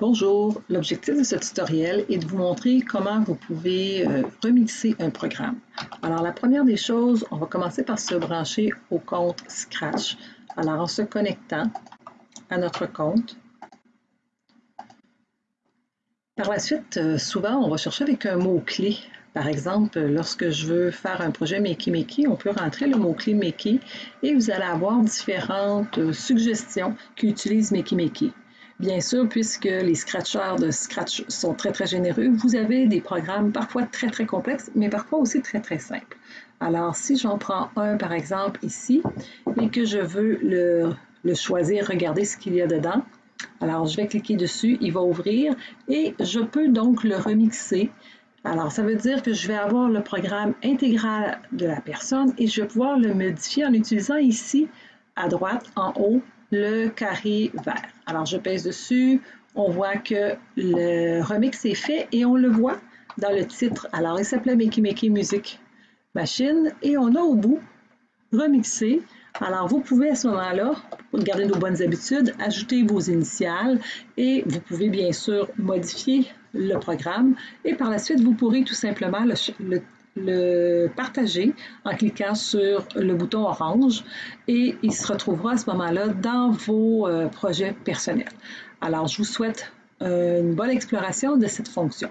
Bonjour, l'objectif de ce tutoriel est de vous montrer comment vous pouvez euh, remixer un programme. Alors la première des choses, on va commencer par se brancher au compte Scratch. Alors en se connectant à notre compte. Par la suite, euh, souvent on va chercher avec un mot-clé. Par exemple, lorsque je veux faire un projet Makey Makey, on peut rentrer le mot-clé Makey et vous allez avoir différentes euh, suggestions qui utilisent Makey Makey. Bien sûr, puisque les scratchers de Scratch sont très, très généreux, vous avez des programmes parfois très, très complexes, mais parfois aussi très, très simples. Alors, si j'en prends un, par exemple, ici, et que je veux le, choisir, regarder ce qu'il y a dedans, alors je vais cliquer dessus, il va ouvrir, et je peux donc le remixer. Alors, ça veut dire que je vais avoir le programme intégral de la personne et je vais pouvoir le modifier en utilisant ici, à droite, en haut, le carré vert. Alors, je pèse dessus, on voit que le remix est fait et on le voit dans le titre. Alors, il s'appelait Makey Makey Music Machine et on a au bout remixé. Alors, vous pouvez à ce moment-là, pour garder nos bonnes habitudes, ajouter vos initiales et vous pouvez bien sûr modifier le programme et par la suite, vous pourrez tout simplement le, le le partager en cliquant sur le bouton orange et il se retrouvera à ce moment-là dans vos euh, projets personnels. Alors, je vous souhaite euh, une bonne exploration de cette fonction.